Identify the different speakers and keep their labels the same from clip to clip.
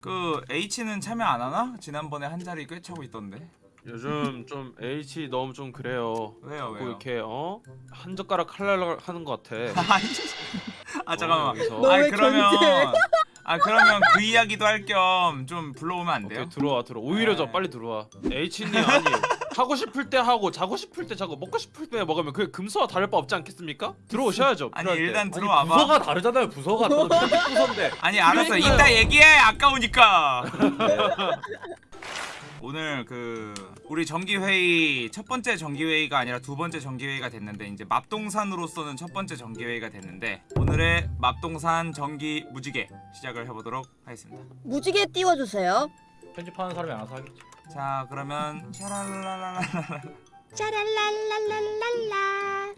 Speaker 1: 그 H는 참여 안 하나? 지난번에 한 자리 꽤 차고 있던데.
Speaker 2: 요즘 좀 H 너무 좀 그래요.
Speaker 1: 왜요,
Speaker 2: 뭐
Speaker 1: 왜요?
Speaker 2: 이렇게 어? 한 젓가락 할랄 하는 것 같아.
Speaker 1: 아 잠깐만.
Speaker 2: 여기서.
Speaker 3: 아왜
Speaker 1: 그러면? 아 그러면 그 이야기도 할 겸 좀 불러오면 안 돼요?
Speaker 2: 오케이 들어와 들어. 오히려 저
Speaker 1: 네.
Speaker 2: 빨리 들어와. H님 아니 하고 싶을 때 하고 자고 싶을 때 자고 먹고 싶을 때 먹으면 그게 금수와 다를 바 없지 않겠습니까? 들어오셔야죠.
Speaker 1: 아니. 일단
Speaker 4: 아니
Speaker 1: 들어와 봐.
Speaker 4: 부서가 다르잖아요 부서가 편집 부서인데
Speaker 1: 아니 알았어. 이따 얘기해. 아까우니까. 오늘 그 우리 정기 회의 첫 번째 정기 회의가 아니라 두 번째 정기 회의가 됐는데 이제 맙동산으로서는 첫 번째 정기 회의가 됐는데 오늘의 맙동산 정기 무지개 시작을 해보도록 하겠습니다.
Speaker 3: 무지개 띄워주세요.
Speaker 4: 편집하는 사람이 알아서 하겠지
Speaker 1: 자 그러면 샤랄랄랄라
Speaker 3: 짜랄랄랄랄랄라.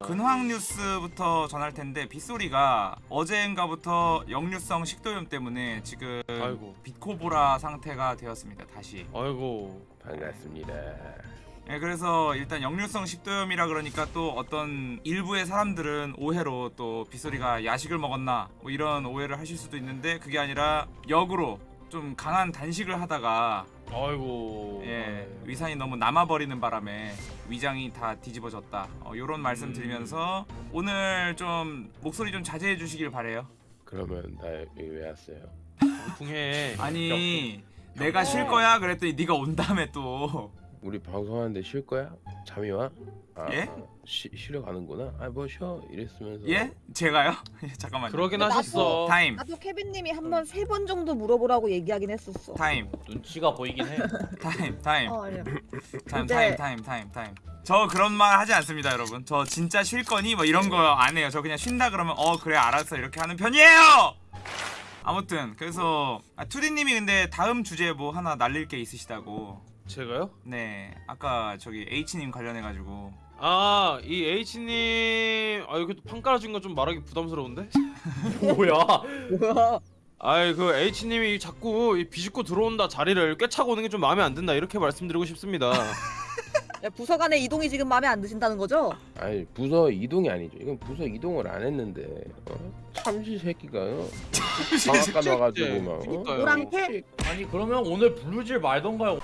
Speaker 1: 근황 뉴스부터 전할 텐데 빗소리가 어제인가부터 역류성 식도염 때문에 지금
Speaker 2: 아이고.
Speaker 1: 빛코보라 상태가 되었습니다. 다시.
Speaker 2: 아이고.
Speaker 5: 반갑습니다.
Speaker 1: 네, 그래서 일단 역류성 식도염이라 그러니까 또 어떤 일부의 사람들은 오해로 또 빗소리가 야식을 먹었나 뭐 이런 오해를 하실 수도 있는데 그게 아니라 역으로 좀 강한 단식을 하다가
Speaker 2: 아이고.
Speaker 1: 예, 위산이 너무 남아버리는 바람에 위장이 다 뒤집어졌다. 어, 이런 말씀
Speaker 2: 음.
Speaker 1: 드리면서 오늘 좀 목소리 좀 자제해 주시길 바래요.
Speaker 5: 그러면 나 여기 왜 왔어요?
Speaker 2: 풍해.
Speaker 1: 아니 내가 쉴 거야 그랬더니 네가 온 다음에 또
Speaker 5: 우리 방송하는데 쉴 거야? 잠이 와? 아,
Speaker 1: 예?
Speaker 5: 아, 쉬, 쉬러 가는구나? 아 뭐 쉬어 이랬으면서
Speaker 1: 예? 제가요? 예, 잠깐만요.
Speaker 2: 그러긴
Speaker 3: 나도-
Speaker 2: 하셨어.
Speaker 1: 타임
Speaker 3: 나도 케빈님이 한 번 세 번 정도 물어보라고 얘기하긴 했었어.
Speaker 1: 타임
Speaker 4: 눈치가 보이긴 해
Speaker 1: 타임 타임
Speaker 3: 어, 아니요.
Speaker 1: 타임
Speaker 3: 이제-
Speaker 1: 타임 타임 타임 타임 저 그런 말 하지 않습니다 여러분 저 진짜 쉴 거니 뭐 이런 거 안 해요 저 그냥 쉰다 그러면 어 그래 알았어 이렇게 하는 편이에요 아무튼 그래서 아, 투디님이 근데 다음 주제 뭐 하나 날릴 게 있으시다고
Speaker 2: 제가요?
Speaker 1: 네 아까 저기 H님 관련해가지고
Speaker 2: 아, 이 H님, 아 이거 판 깔아준 거좀 말하기 부담스러운데?
Speaker 4: 뭐야
Speaker 3: 뭐야?
Speaker 2: 아이 그 H님이 자꾸 이 비집고 들어온다 자리를 꿰차고 오는 게 좀 마음에 안 든다 이렇게 말씀드리고 싶습니다.
Speaker 3: 야, 부서 간의 이동이 지금 마음에 안 드신다는 거죠?
Speaker 5: 아니 부서 이동이 아니죠. 이건 부서 이동을 안 했는데 어? 참새 새끼가 어? 방앗간 와가지고 막 어?
Speaker 3: 노랑캐?
Speaker 4: 아니 그러면 오늘 부르질 말던가요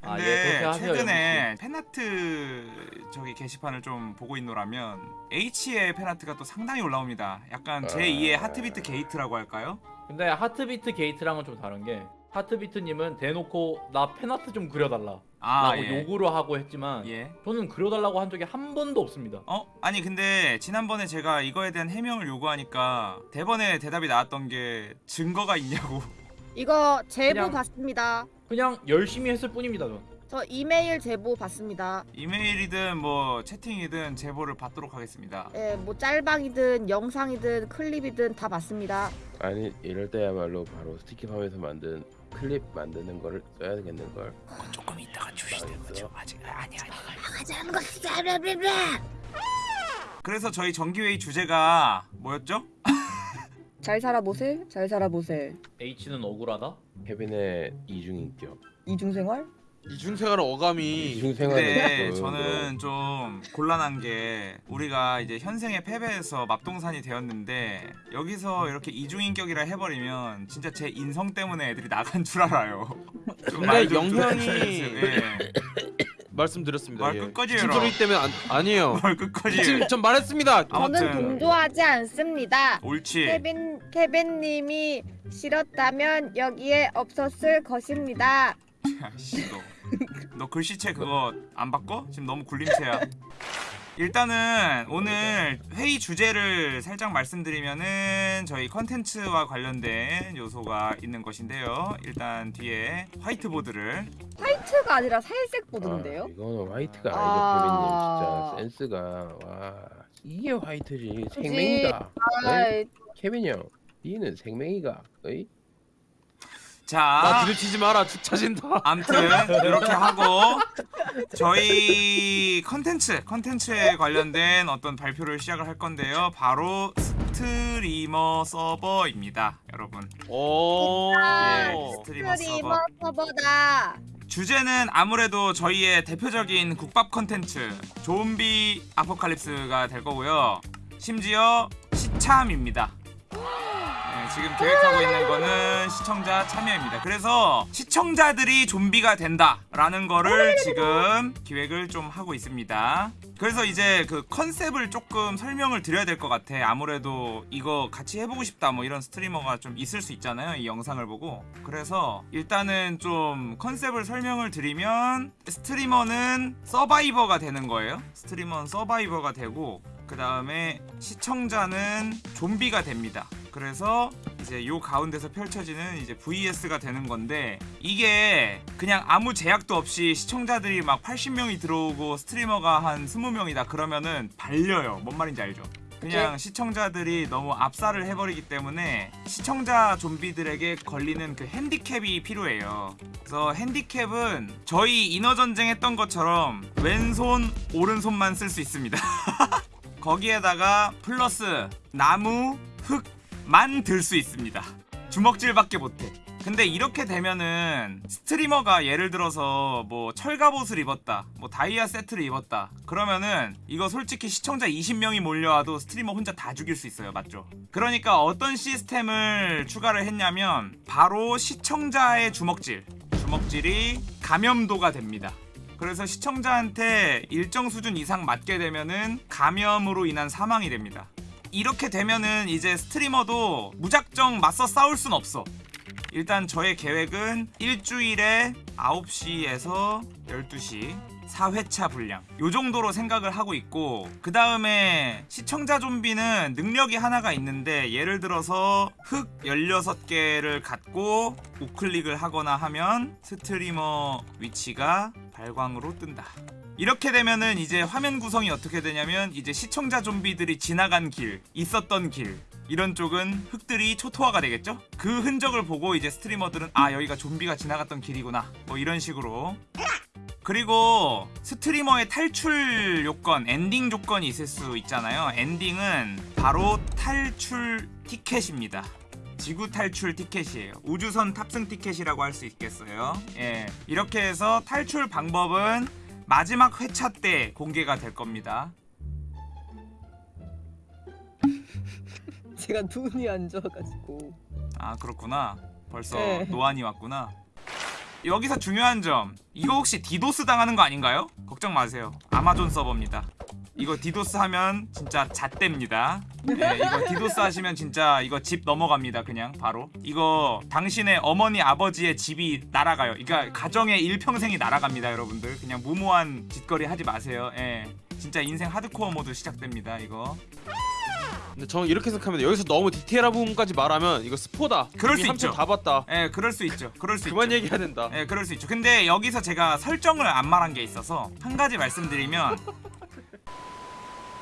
Speaker 1: 근데
Speaker 4: 그렇게 하세요,
Speaker 1: 최근에 팬아트 저기 게시판을 좀 보고 있노라면 H의 팬아트가 또 상당히 올라옵니다 약간 제2의
Speaker 5: 아.
Speaker 1: 하트비트 게이트라고 할까요?
Speaker 4: 근데 하트비트 게이트랑은 좀 다른 게 하트비트님은 대놓고 나 팬아트 좀 그려달라
Speaker 1: 아
Speaker 4: 라고
Speaker 1: 예.
Speaker 4: 요구를 하고 했지만
Speaker 1: 예.
Speaker 4: 저는 그려달라고 한 적이 한 번도 없습니다
Speaker 1: 어? 아니 근데 지난번에 제가 이거에 대한 해명을 요구하니까 대번에 대답이 나왔던 게 증거가 있냐고
Speaker 3: 이거 제보
Speaker 4: 그냥-
Speaker 3: 받습니다.
Speaker 4: 그냥 열심히 했을 뿐입니다 전
Speaker 3: 저 이메일 제보 받습니다.
Speaker 1: 이메일이든 뭐 채팅이든 제보를 받도록 하겠습니다
Speaker 3: 예, 뭐 짤방이든 영상이든 클립이든 다 받습니다.
Speaker 5: 아니 이럴 때야말로 바로 스티키팜에서 만든 클립 만드는 거를 써야 되겠는 걸.
Speaker 1: 조금 이따가
Speaker 5: 주시는 거죠?
Speaker 1: 아직 아니 아니
Speaker 3: 하자는 거.
Speaker 1: 그래서 저희 정기회의 주제가 뭐였죠?
Speaker 3: 잘 살아보세, 잘 살아보세.
Speaker 4: H는 억울하다?
Speaker 5: 케빈의 이중 인격.
Speaker 3: 이중생활?
Speaker 2: 이중생활 어감이
Speaker 5: 이중생활은
Speaker 1: 근데
Speaker 5: 그-
Speaker 1: 저는 좀 곤란한 게 우리가 이제 현생의 패배에서 맙동산이 되었는데 여기서 이렇게 이중인격이라 해버리면 진짜 제 인성 때문에 애들이 나간 줄 알아요. 좀
Speaker 2: 근데
Speaker 1: 말좀. 예.
Speaker 2: 말씀드렸습니다.
Speaker 1: 말
Speaker 2: 예.
Speaker 1: 끝까지 해라.
Speaker 2: 소리 때문에 안, 아니에요.
Speaker 1: 뭘 끝까지
Speaker 2: 지금 전 말했습니다.
Speaker 3: 저는 동조하지 않습니다.
Speaker 1: 옳지.
Speaker 3: 케빈 케빈님이 싫었다면 여기에 없었을 것입니다.
Speaker 1: 야, 씨, 너, 너 글씨체 그거 안 바꿔? 지금 너무 굴림체야. 일단은 오늘 회의 주제를 살짝 말씀드리면은 저희 컨텐츠와 관련된 요소가 있는 것인데요. 일단 뒤에 화이트보드를
Speaker 3: 화이트가 아니라 살색 보드인데요.
Speaker 5: 아, 이거는 화이트가 아니죠
Speaker 3: 아.
Speaker 5: 케빈님 진짜 센스가 와 이게 화이트지 생명이가
Speaker 3: 아이,
Speaker 5: 케빈 형 니는 생명이가 어이?
Speaker 1: 나자
Speaker 2: 부딪히지 마라. 죽 차진다.
Speaker 1: 암튼 이렇게 하고 저희 컨텐츠 컨텐츠에 관련된 어떤 발표를 시작을 할 건데요. 바로 스트리머 서버입니다, 여러분.
Speaker 2: 오.
Speaker 1: 예, 스트리머
Speaker 3: 스트리머
Speaker 1: 서버.
Speaker 3: 서버다.
Speaker 1: 주제는 아무래도 저희의 대표적인 국밥 컨텐츠 좀비 아포칼립스가 될 거고요. 심지어 시참입니다. 지금 계획하고 있는 거는 시청자 참여입니다. 그래서 시청자들이 좀비가 된다라는 거를 지금 기획을 좀 하고 있습니다. 그래서 이제 그 컨셉을 조금 설명을 드려야 될 것 같아. 아무래도 이거 같이 해보고 싶다 뭐 이런 스트리머가 좀 있을 수 있잖아요. 이 영상을 보고. 그래서 일단은 좀 컨셉을 설명을 드리면 스트리머는 서바이버가 되는 거예요. 스트리머는 서바이버가 되고 그 다음에 시청자는 좀비가 됩니다. 그래서 이제 요 가운데서 펼쳐지는 이제 VS가 되는 건데 이게 그냥 아무 제약도 없이 시청자들이 막 80명이 들어오고 스트리머가 한 20명이다 그러면은 발려요. 뭔 말인지 알죠? 그냥 시청자들이 너무 압살을 해버리기 때문에 시청자 좀비들에게 걸리는 그 핸디캡이 필요해요. 그래서 핸디캡은 저희 인어전쟁 했던 것처럼 왼손, 오른손만 쓸 수 있습니다. 거기에다가 플러스 나무, 흙 만 들 수 있습니다. 주먹질밖에 못해. 근데 이렇게 되면은 스트리머가 예를 들어서 뭐 철갑옷을 입었다, 뭐 다이아 세트를 입었다. 그러면은 이거 솔직히 시청자 20명이 몰려와도 스트리머 혼자 다 죽일 수 있어요. 맞죠? 그러니까 어떤 시스템을 추가를 했냐면 바로 시청자의 주먹질. 주먹질이 감염도가 됩니다. 그래서 시청자한테 일정 수준 이상 맞게 되면은 감염으로 인한 사망이 됩니다. 이렇게 되면은 이제 스트리머도 무작정 맞서 싸울 순 없어. 일단 저의 계획은 일주일에 9시에서 12시 4회차 분량 요 정도로 생각을 하고 있고 그 다음에 시청자 좀비는 능력이 하나가 있는데 예를 들어서 흙 16개를 갖고 우클릭을 하거나 하면 스트리머 위치가 발광으로 뜬다 이렇게 되면은 이제 화면 구성이 어떻게 되냐면 이제 시청자 좀비들이 지나간 길 있었던 길 이런 쪽은 흙들이 초토화가 되겠죠? 그 흔적을 보고 이제 스트리머들은 아 여기가 좀비가 지나갔던 길이구나 뭐 이런 식으로 그리고 스트리머의 탈출 요건, 엔딩 조건이 있을 수 있잖아요. 엔딩은 바로 탈출 티켓입니다. 지구 탈출 티켓이에요. 우주선 탑승 티켓이라고 할 수 있겠어요. 예. 이렇게 해서 탈출 방법은 마지막 회차 때 공개가 될 겁니다.
Speaker 6: 제가 눈이 안 좋아가지고
Speaker 1: 아, 그렇구나. 벌써
Speaker 6: 네.
Speaker 1: 노안이 왔구나. 여기서 중요한 점. 이거 혹시 디도스 당하는 거 아닌가요? 걱정 마세요. 아마존 서버입니다. 이거 디도스 하면 진짜 잣됩니다. 네, 이거 디도스 하시면 진짜 이거 집 넘어갑니다. 그냥 바로. 이거 당신의 어머니 아버지의 집이 날아가요. 그러니까 가정의 일평생이 날아갑니다, 여러분들. 그냥 무모한 짓거리 하지 마세요. 예. 진짜 인생 하드코어 모드 시작됩니다. 이거.
Speaker 2: 근데 저는 이렇게 생각하면 여기서 너무 디테일한 부분까지 말하면 이거 스포다.
Speaker 1: 그럴 수 있죠.
Speaker 2: 다 봤다.
Speaker 1: 예, 그럴 수 있죠. 그럴 수
Speaker 2: 그만
Speaker 1: 있죠.
Speaker 2: 얘기해야 된다.
Speaker 1: 예, 그럴 수 있죠. 근데 여기서 제가 설정을 안 말한 게 있어서 한 가지 말씀드리면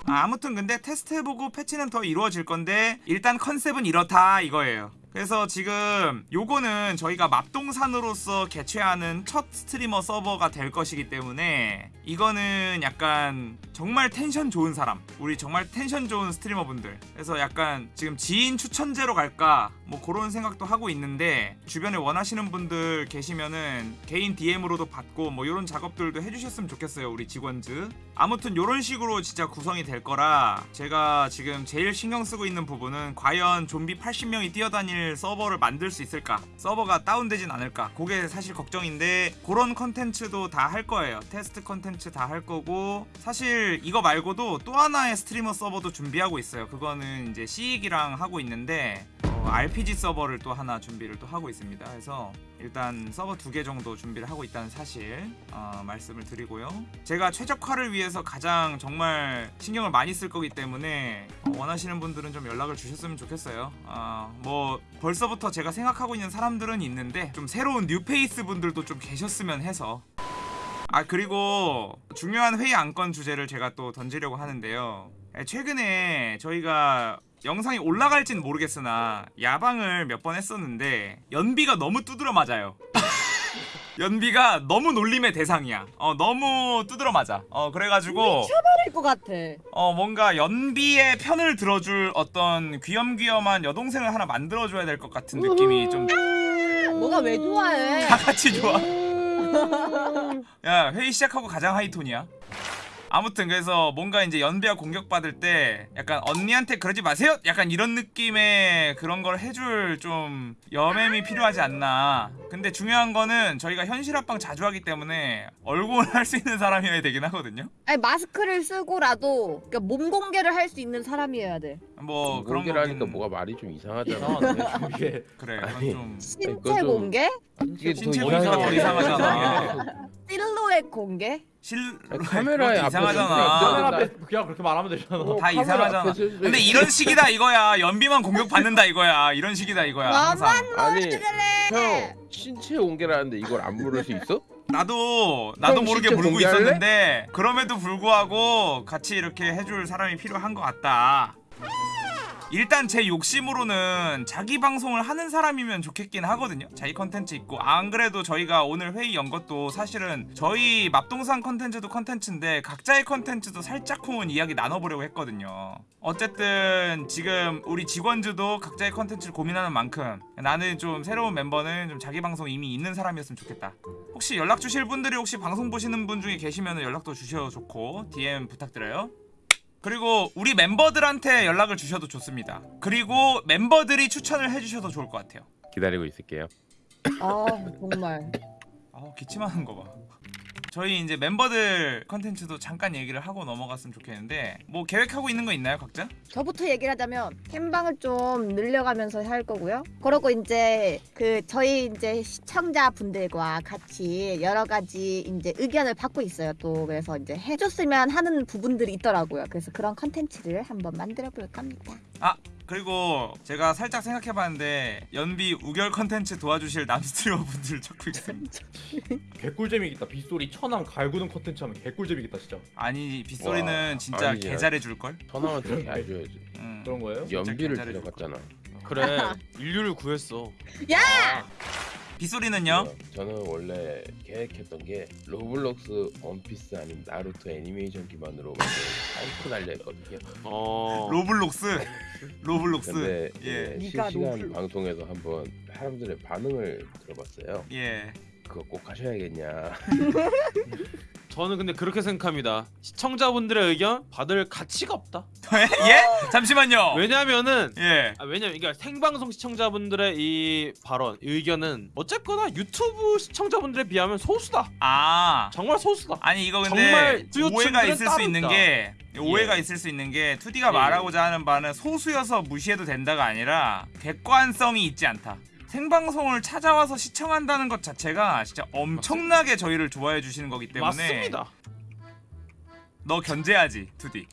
Speaker 1: 아, 아무튼 근데 테스트해보고 패치는 더 이루어질 건데 일단 컨셉은 이렇다 이거예요. 그래서 지금 요거는 저희가 맙동산으로서 개최하는 첫 스트리머 서버가 될 것이기 때문에 이거는 약간 정말 텐션 좋은 사람 우리 정말 텐션 좋은 스트리머분들. 그래서 약간 지금 지인 추천제로 갈까 뭐 그런 생각도 하고 있는데 주변에 원하시는 분들 계시면은 개인 DM으로도 받고 뭐 이런 작업들도 해주셨으면 좋겠어요 우리 직원즈. 아무튼 이런 식으로 진짜 구성이 될 거라 제가 지금 제일 신경 쓰고 있는 부분은 과연 좀비 80명이 뛰어다닐 서버를 만들 수 있을까? 서버가 다운되진 않을까? 그게 사실 걱정인데 그런 컨텐츠도 다 할 거예요. 테스트 컨텐츠 다 할 거고 사실 이거 말고도 또 하나의 스트리머 서버도 준비하고 있어요. 그거는 이제 시익이랑 하고 있는데 어, RPG 서버를 또 하나 준비를 또 하고 있습니다. 그래서 일단 서버 두 개 정도 준비를 하고 있다는 사실 어, 말씀을 드리고요. 제가 최적화를 위해서 가장 정말 신경을 많이 쓸 거기 때문에 어, 원하시는 분들은 좀 연락을 주셨으면 좋겠어요. 어, 뭐 벌써부터 제가 생각하고 있는 사람들은 있는데 좀 새로운 뉴페이스 분들도 좀 계셨으면 해서 아 그리고 중요한 회의 안건 주제를 제가 또 던지려고 하는데요. 에, 최근에 저희가 영상이 올라갈진 모르겠으나 야방을 몇 번 했었는데 연비가 너무 두드러 맞아요. 연비가 너무 놀림의 대상이야. 어 너무 두드러 맞아. 어 그래가지고
Speaker 6: 할것 같아.
Speaker 1: 어 뭔가 연비의 편을 들어줄 어떤 귀염귀염한 여동생을 하나 만들어줘야 될 것 같은 느낌이 좀다
Speaker 6: 너가 왜 좋아해?
Speaker 1: 같이 좋아. 야 회의 시작하고 가장 하이톤이야. 아무튼 그래서 뭔가 이제 연비와 공격받을 때 약간 언니한테 그러지 마세요 약간 이런 느낌의 그런 걸 해줄 좀 여맴이 필요하지 않나 근데 중요한 거는 저희가 현실 합방 자주 하기 때문에 얼굴 할 수 있는 사람이어야 되긴 하거든요
Speaker 3: 아니 마스크를 쓰고라도 그러니까 몸 공개를 할 수 있는 사람이어야 돼.
Speaker 1: 뭐 그런
Speaker 5: 공개를 하니까
Speaker 1: 거긴
Speaker 5: 뭐가 말이 좀 이상하잖아
Speaker 1: 그래
Speaker 5: 아니.
Speaker 1: 좀
Speaker 3: 신체 공개?
Speaker 5: 이게 더
Speaker 1: 이상하잖아.
Speaker 3: 실루엣 공개?
Speaker 1: 실
Speaker 5: 아니, 카메라에
Speaker 1: 이상하잖아
Speaker 4: 카메라 앞에 그냥 그렇게 말하면 되잖아
Speaker 5: 어,
Speaker 1: 다 이상하잖아. 근데 이런 식이다 이거야 연비만 공격받는다 이거야 이런 식이다 이거야 항상
Speaker 5: 아니. 형 신체 공개라는데 이걸 안 물을 수 있어?
Speaker 1: 나도 나도
Speaker 5: 형
Speaker 1: 모르게 물고
Speaker 5: 공개할래?
Speaker 1: 있었는데 그럼에도 불구하고 같이 이렇게 해줄 사람이 필요한 것 같다. 일단 제 욕심으로는 자기 방송을 하는 사람이면 좋겠긴 하거든요. 자기 컨텐츠 있고 안 그래도 저희가 오늘 회의 연 것도 사실은 저희 맙동산 컨텐츠도 컨텐츠인데 각자의 컨텐츠도 살짝쿵은 이야기 나눠보려고 했거든요. 어쨌든 지금 우리 직원즈도 각자의 컨텐츠를 고민하는 만큼 나는 좀 새로운 멤버는 좀 자기 방송 이미 있는 사람이었으면 좋겠다. 혹시 연락 주실 분들이 혹시 방송 보시는 분 중에 계시면 연락도 주셔도 좋고 DM 부탁드려요. 그리고 우리 멤버들한테 연락을 주셔도 좋습니다. 그리고 멤버들이 추천을 해주셔도 좋을 것 같아요.
Speaker 5: 기다리고 있을게요.
Speaker 3: 아 정말.
Speaker 1: 아 기침하는 거 봐. 저희 이제 멤버들 컨텐츠도 잠깐 얘기를 하고 넘어갔으면 좋겠는데 뭐 계획하고 있는 거 있나요 각자?
Speaker 3: 저부터 얘기를 하자면 캠방을 좀 늘려가면서 할 거고요. 그러고 이제 그 저희 이제 시청자분들과 같이 여러 가지 이제 의견을 받고 있어요. 또 그래서 이제 해줬으면 하는 부분들이 있더라고요. 그래서 그런 컨텐츠를 한번 만들어 볼까 합니다.
Speaker 1: 그리고 제가 살짝 생각해봤는데 연비 우결 컨텐츠 도와주실 남스트리머 분들 찾고 있습니다.
Speaker 4: 개꿀잼이겠다 빗소리 천왕 갈구는 컨텐츠 하면 개꿀잼이겠다 진짜
Speaker 1: 아니 빗소리는
Speaker 5: 와,
Speaker 1: 진짜
Speaker 5: 아니지.
Speaker 1: 개잘해줄 걸.
Speaker 5: 천왕한테 알줘야지.
Speaker 1: 음.
Speaker 4: 그런 거예요?
Speaker 5: 연비를 데려갔잖아.
Speaker 2: 그래 인류를 구했어.
Speaker 1: 빗소리는요?
Speaker 5: 저는 원래 계획했던 게 로블록스, 원피스 아니면 나루토 애니메이션 기반으로 사이코 달려 했거든요.
Speaker 2: 어.
Speaker 1: 로블록스. 로블록스.
Speaker 5: 근데
Speaker 1: 예.
Speaker 5: 실시간. 방송에서 한번 사람들의 반응을 들어봤어요.
Speaker 1: 예.
Speaker 5: 그거 꼭 하셔야겠냐.
Speaker 2: 저는 근데 그렇게 생각합니다. 시청자분들의 의견 받을 가치가 없다.
Speaker 1: 예? 잠시만요.
Speaker 2: 왜냐면은
Speaker 1: 예.
Speaker 2: 아, 왜냐면 이게 생방송 시청자분들의 이 발언, 의견은 어쨌거나 유튜브 시청자분들에 비하면 소수다.
Speaker 1: 아.
Speaker 2: 정말 소수다.
Speaker 1: 아니 이거 근데 오해가 있을 수 있는. 게 오해가
Speaker 2: 예.
Speaker 1: 있을 수 있는 게 2D가
Speaker 2: 예.
Speaker 1: 말하고자 하는 바는 소수여서 무시해도 된다가 아니라 객관성이 있지 않다. 생방송을 찾아와서 시청한다는 것 자체가 진짜 엄청나게 저희를 좋아해 주시는 거기 때문에
Speaker 2: 맞습니다.
Speaker 1: 너 견제하지 2D.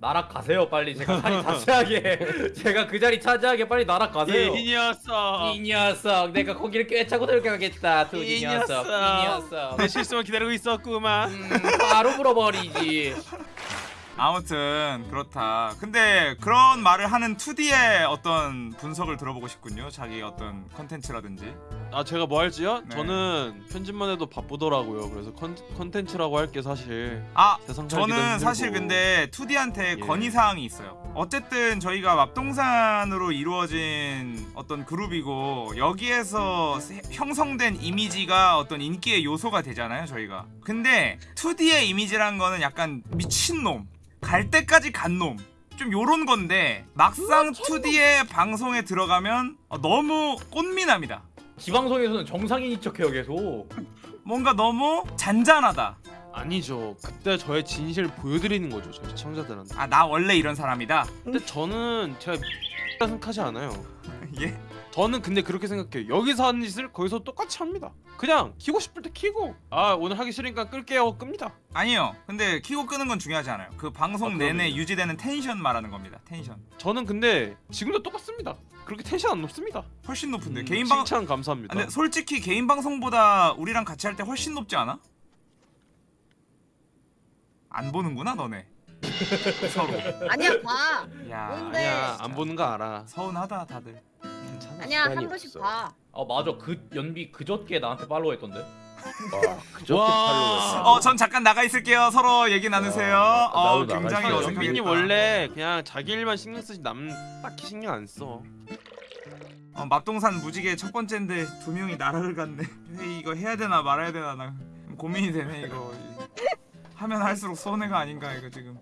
Speaker 4: 날아가세요 빨리 제가 자리 자체하게 제가 그 자리 차지하게 빨리 날아가세요
Speaker 2: 이 녀석.
Speaker 4: 이 녀석 내가 거기를 꿰차고 들어가겠다 두이
Speaker 2: 이
Speaker 4: 녀석 이.
Speaker 2: 녀석 내 실수만 기다리고 있었구만.
Speaker 4: 음, 바로 물어버리지
Speaker 1: 아무튼 그렇다. 근데 그런 말을 하는 2D의 어떤 분석을 들어보고 싶군요. 자기 어떤 컨텐츠라든지.
Speaker 2: 아 제가 뭐 할지요?
Speaker 1: 네.
Speaker 2: 저는 편집만 해도 바쁘더라고요. 그래서 컨, 컨텐츠라고 할 게 사실
Speaker 1: 아 저는. 사실 근데 2D한테
Speaker 2: 예.
Speaker 1: 건의 사항이 있어요. 어쨌든 저희가 맙동산으로 이루어진 어떤 그룹이고 여기에서 세- 형성된 이미지가 어떤 인기의 요소가 되잖아요, 저희가. 근데 2D의 이미지란 거는 약간 미친놈, 갈 때까지 간 놈. 좀 요런 건데 막상 2D의 방송에 들어가면 어, 너무 꽃미남이다.
Speaker 4: 지방송에서는 정상인인 척해요 계속
Speaker 1: 뭔가 너무 잔잔하다.
Speaker 2: 아니죠. 그때 저의 진실을 보여드리는 거죠. 저희 시청자들한테.
Speaker 1: 아 나 원래 이런 사람이다.
Speaker 2: 근데 저는 제가 생각하지 않아요.
Speaker 1: 예.
Speaker 2: 저는 근데 그렇게 생각해요. 여기서 하는 짓을 거기서 똑같이 합니다. 그냥 키고 싶을 때 키고 아 오늘 하기 싫으니까 끌게요 끕니다.
Speaker 1: 아니요. 근데 키고 끄는 건 중요하지 않아요. 그 방송
Speaker 2: 아,
Speaker 1: 내내. 유지되는 텐션 말하는 겁니다. 텐션.
Speaker 2: 저는 근데 지금도 똑같습니다. 그렇게 텐션 안 높습니다.
Speaker 1: 훨씬 높은데
Speaker 2: 음,
Speaker 1: 개인 방.
Speaker 2: 칭찬 감사합니다.
Speaker 1: 근데 솔직히 개인 방송보다 우리랑 같이 할 때 훨씬 높지 않아? 안 보는구나 너네. 서로.
Speaker 3: 아니야 봐.
Speaker 1: 야.
Speaker 3: 뭔데?
Speaker 2: 아니야 안 보는 거 알아.
Speaker 1: 서운하다 다들.
Speaker 2: 괜찮아.
Speaker 3: 아니야
Speaker 5: 시간이
Speaker 3: 한 번씩
Speaker 5: 없어.
Speaker 3: 봐.
Speaker 4: 아 맞아 그 연비 그저께 나한테 팔로우 했던데
Speaker 5: 와, 그저께
Speaker 2: 와.
Speaker 5: 팔로우했어.
Speaker 1: 어, 전 잠깐 나가 있을게요. 서로 얘기 나누세요.
Speaker 5: 아,
Speaker 1: 어,
Speaker 5: 나도 나갈
Speaker 1: 굉장히
Speaker 5: 거야.
Speaker 1: 어색하겠다.
Speaker 2: 연빈이 원래 그냥 자기 일만 신경 쓰지 남 딱히 신경 안 써.
Speaker 1: 어, 맙동산 무지개 첫 번째인데 두 명이 나락을 갔네. 회의 이거 해야 되나 말아야 되나 나 고민이 되네 이거. 하면 할수록 손해가 아닌가 이거 지금